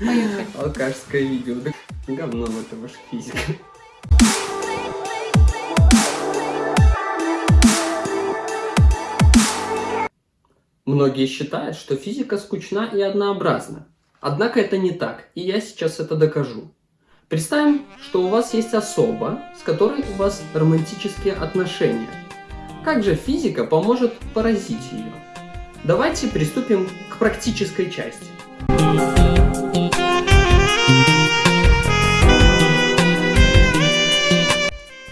Поехали. Алкашское видео. Говно это ваша физика. Многие считают, что физика скучна и однообразна. Однако это не так, и я сейчас это докажу. Представим, что у вас есть особа, с которой у вас романтические отношения. Как же физика поможет поразить ее? Давайте приступим к практической части.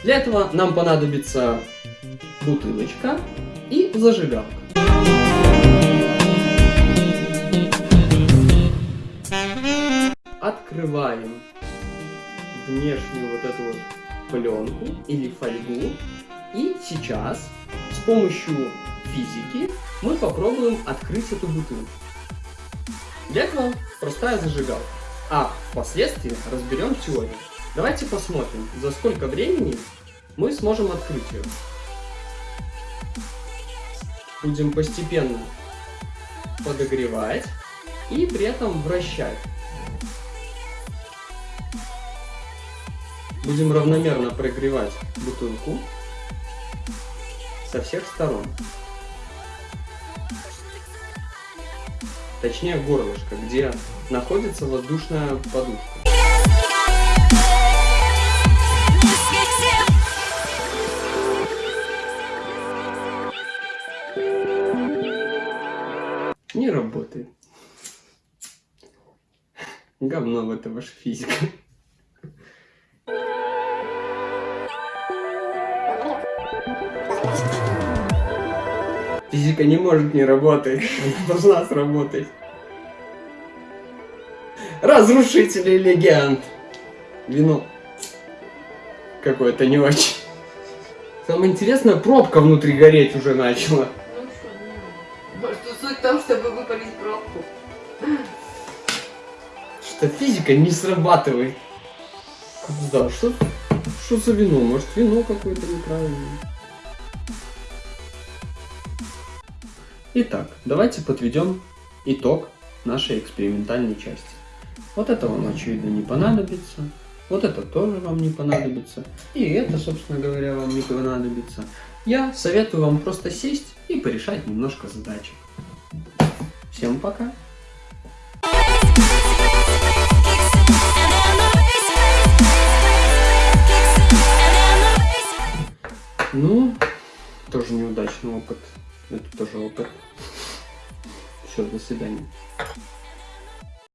Для этого нам понадобится бутылочка и зажигалка. Открываем внешнюю вот эту вот пленку или фольгу. И сейчас с помощью физики мы попробуем открыть эту бутылку. Для этого простая зажигалка. А впоследствии разберем теорию. Давайте посмотрим, за сколько времени мы сможем открыть ее. Будем постепенно подогревать и при этом вращать. Будем равномерно прогревать бутылку со всех сторон. Точнее горлышко, где находится воздушная подушка. Не работает. Говно в это ваша физика. Физика не может не работать. Она должна сработать. Разрушители легенд. Вино. Какое-то не очень. Самое интересное, пробка внутри гореть уже начала. Суть в том, чтобы выпалить пробку. Что физика не срабатывает. Да, что, что за вино? Может вино какое-то неправильное? Итак, давайте подведем итог нашей экспериментальной части. Вот это вам, очевидно, не понадобится. Вот это тоже вам не понадобится. И это, собственно говоря, вам не понадобится. Я советую вам просто сесть и порешать немножко задачек. Всем пока! Ну, тоже неудачный опыт. Это тоже опыт. Все, до свидания.